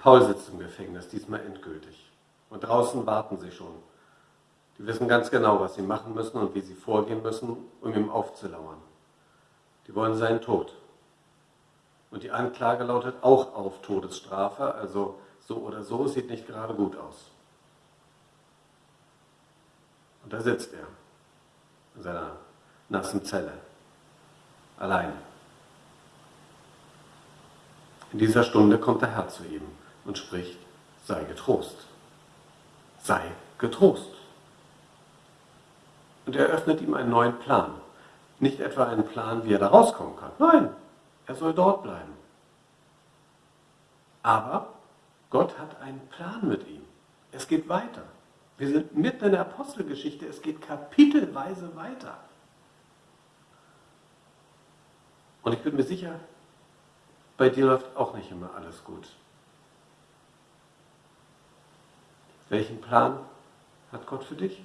Paul sitzt im Gefängnis, diesmal endgültig. Und draußen warten sie schon. Die wissen ganz genau, was sie machen müssen und wie sie vorgehen müssen, um ihm aufzulauern. Die wollen seinen Tod. Und die Anklage lautet auch auf Todesstrafe, also so oder so, sieht nicht gerade gut aus. Und da sitzt er in seiner nassen Zelle, allein. In dieser Stunde kommt der Herr zu ihm und spricht, sei getrost, sei getrost. Und er öffnet ihm einen neuen Plan. Nicht etwa einen Plan, wie er da rauskommen kann. Nein, er soll dort bleiben. Aber Gott hat einen Plan mit ihm. Es geht weiter. Wir sind mitten in der Apostelgeschichte. Es geht kapitelweise weiter. Und ich bin mir sicher, bei dir läuft auch nicht immer alles gut. Welchen Plan hat Gott für dich?